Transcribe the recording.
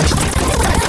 Let's go.